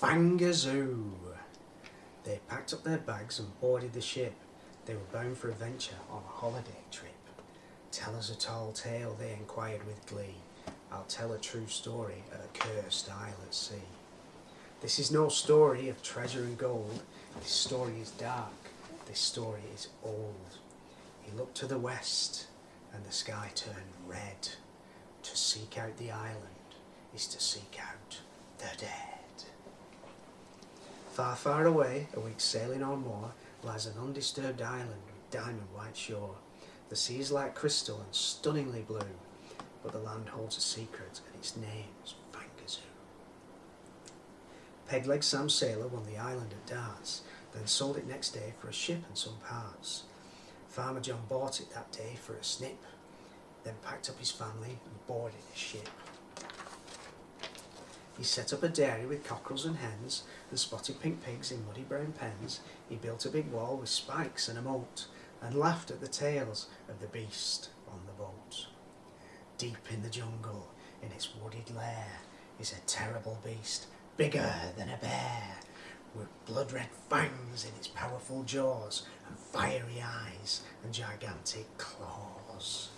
Fangazoo! They packed up their bags and boarded the ship. They were bound for a venture on a holiday trip. Tell us a tall tale, they inquired with glee. I'll tell a true story of a cursed isle at sea. This is no story of treasure and gold. This story is dark. This story is old. He looked to the west, and the sky turned red. To seek out the island is to seek out the dead. Far, far away, a week's sailing or more, lies an undisturbed island with diamond white shore. The sea is like crystal and stunningly blue, but the land holds a secret and its name's Fangazoo. Pegleg Sam Sailor won the island at darts, then sold it next day for a ship and some parts. Farmer John bought it that day for a snip, then packed up his family and boarded his ship. He set up a dairy with cockerels and hens and spotted pink pigs in muddy brown pens. He built a big wall with spikes and a moat and laughed at the tales of the beast on the boat. Deep in the jungle, in its wooded lair, is a terrible beast, bigger than a bear, with blood-red fangs in its powerful jaws and fiery eyes and gigantic claws.